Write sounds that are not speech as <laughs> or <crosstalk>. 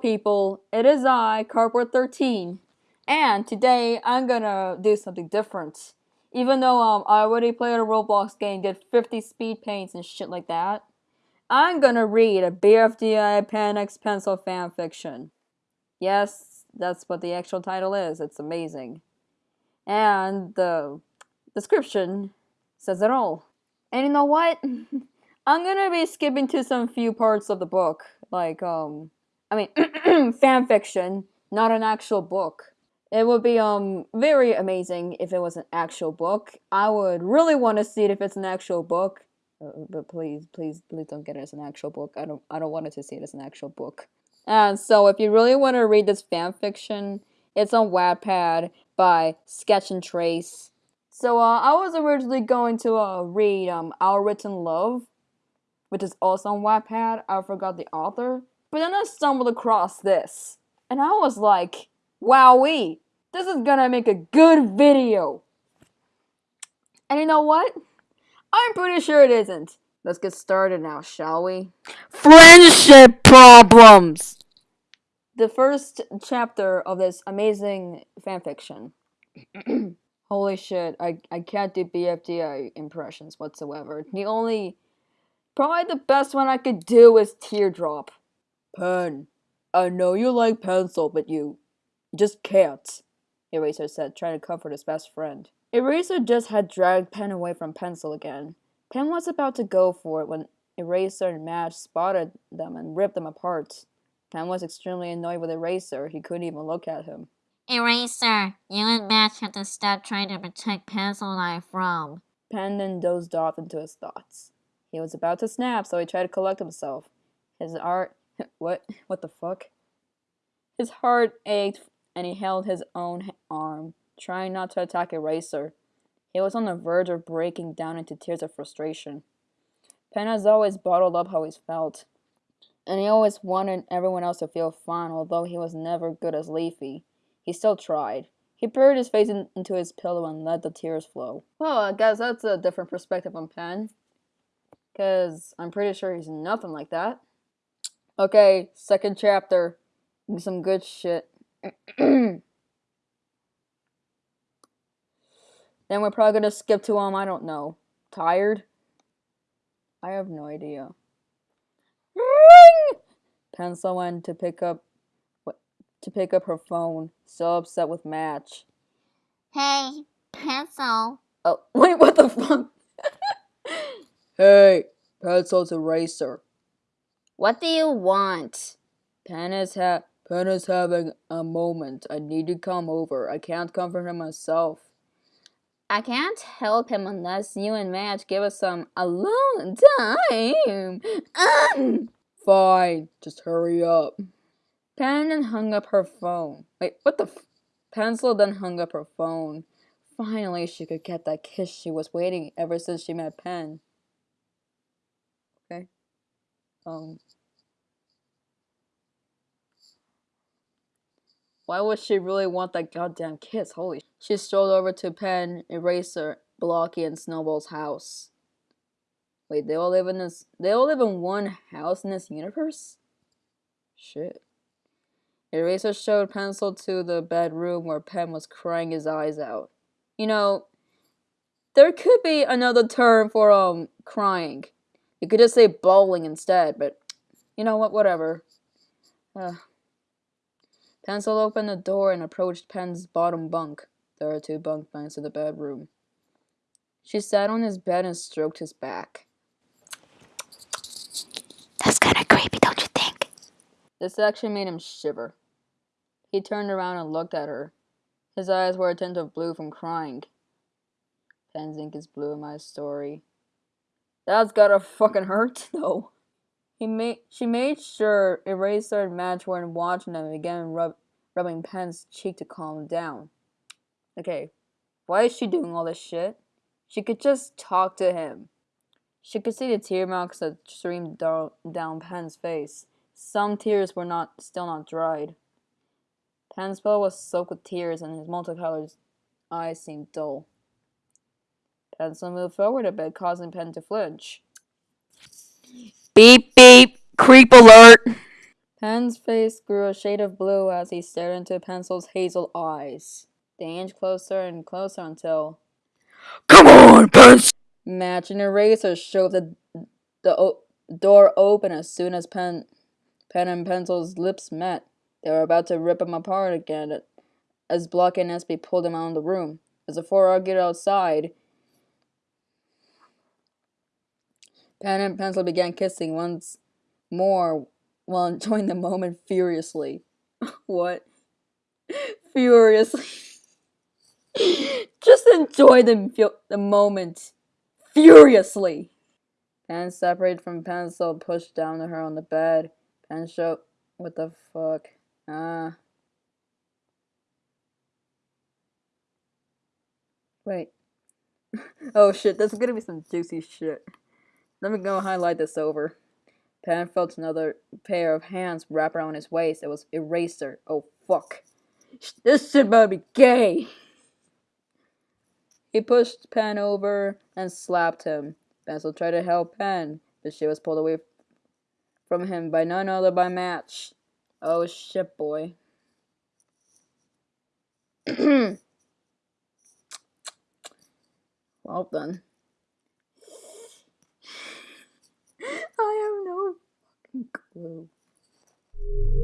people? It is I, Cardboard13, and today I'm gonna do something different. Even though um, I already played a Roblox game, did 50 speed paints and shit like that, I'm gonna read a BFDI X Pencil fanfiction. Yes, that's what the actual title is. It's amazing. And the description says it all. And you know what? <laughs> I'm gonna be skipping to some few parts of the book, like um, I mean, <clears throat> fan fiction, not an actual book. It would be um very amazing if it was an actual book. I would really want to see it if it's an actual book. Uh, but please, please, please don't get it as an actual book. I don't, I don't want it to see it as an actual book. And so, if you really want to read this fan fiction, it's on Wattpad by Sketch and Trace. So, uh, I was originally going to uh, read um, Our Written Love, which is also on Wattpad. I forgot the author. But then I stumbled across this. And I was like, wowee, this is gonna make a good video. And you know what? I'm pretty sure it isn't. Let's get started now, shall we? Friendship problems! The first chapter of this amazing fanfiction. <clears throat> Holy shit, I, I can't do BFDI impressions whatsoever. The only Probably the best one I could do is Teardrop. Pen. I know you like pencil, but you just can't, Eraser said, trying to comfort his best friend. Eraser just had dragged Pen away from Pencil again. Pen was about to go for it when Eraser and Match spotted them and ripped them apart. Pen was extremely annoyed with Eraser. He couldn't even look at him. Eraser, you and Match have to stop trying to protect Pencil and I from. Pen then dozed off into his thoughts. He was about to snap, so he tried to collect himself. His heart. <laughs> What? What the fuck? His heart ached, and he held his own arm, trying not to attack Eraser. He was on the verge of breaking down into tears of frustration. Pen has always bottled up how he felt, and he always wanted everyone else to feel fine, although he was never good as Leafy. He still tried. He buried his face in, into his pillow and let the tears flow. Well, I guess that's a different perspective on Pen. Because I'm pretty sure he's nothing like that. Okay, second chapter. Some good shit. <clears throat> then we're probably gonna skip to um, I don't know. Tired? I have no idea. Ring! <clears throat> Pencil went to pick up to pick up her phone, so upset with Match. Hey, Pencil. Oh, <laughs> wait, what the fuck? <laughs> Hey, Pencil's eraser. What do you want? Pen is, ha- is having a moment. I need to come over. I can't comfort him myself. I can't help him unless you and Match give us some alone time. Um. Fine, just hurry up. Pen then hung up her phone. Wait, what the Pencil then hung up her phone. Finally, she could get that kiss she was waiting ever since she met Pen. Um, why would she really want that goddamn kiss? Holy. She strolled over to Pen, Eraser, Blocky, and Snowball's house. Wait, they all live in this. They all live in one house in this universe? Shit. Eraser showed Pencil to the bedroom where Pen was crying his eyes out. You know, there could be another term for um crying. You could just say bowling instead, but you know what, whatever. Uh, Pencil opened the door and approached Pen's bottom bunk. There are two bunk beds in the bedroom. She sat on his bed and stroked his back. That's kind of creepy, don't you think? This actually made him shiver. He turned around and looked at her. His eyes were a tint of blue from crying. Pen's ink is blue in my story. That's gotta fucking hurt, <laughs> though. He made she made sure Eraser and Match weren't watching them began rub, rubbing Pen's cheek to calm him down. Okay, why is she doing all this shit? She could just talk to him. She could see the tear marks that streamed down, down Pen's face. Some tears were not still not dried. Pen's pillow was soaked with tears, and his multicolored eyes seemed dull. Pencil moved forward a bit, causing Pen to flinch. Beep beep, creep alert. Pen's face grew a shade of blue as he stared into Pencil's hazel eyes. They inched closer and closer until Come on, Pencil! Match and Eraser shoved the, the o- door open as soon as Pen, Pen and Pencil's lips met. They were about to rip him apart again as Block and SB pulled him out of the room. As the four argued outside, Pen and Pencil began kissing once more while enjoying the moment furiously. <laughs> what? Furiously. <laughs> Just enjoy the, the moment furiously. Pen separated from Pencil, pushed down to her on the bed. Pen showed, what the fuck? Ah. Wait. <laughs> oh shit, there's gonna be some juicy shit. Let me go highlight this over. Pen felt another pair of hands wrap around his waist. It was Eraser. Oh fuck. This shit about to be gay. He pushed Pen over and slapped him. Pencil tried to help Pen, but she was pulled away from him by none other by Match. Oh shit, boy. <clears throat> well then. I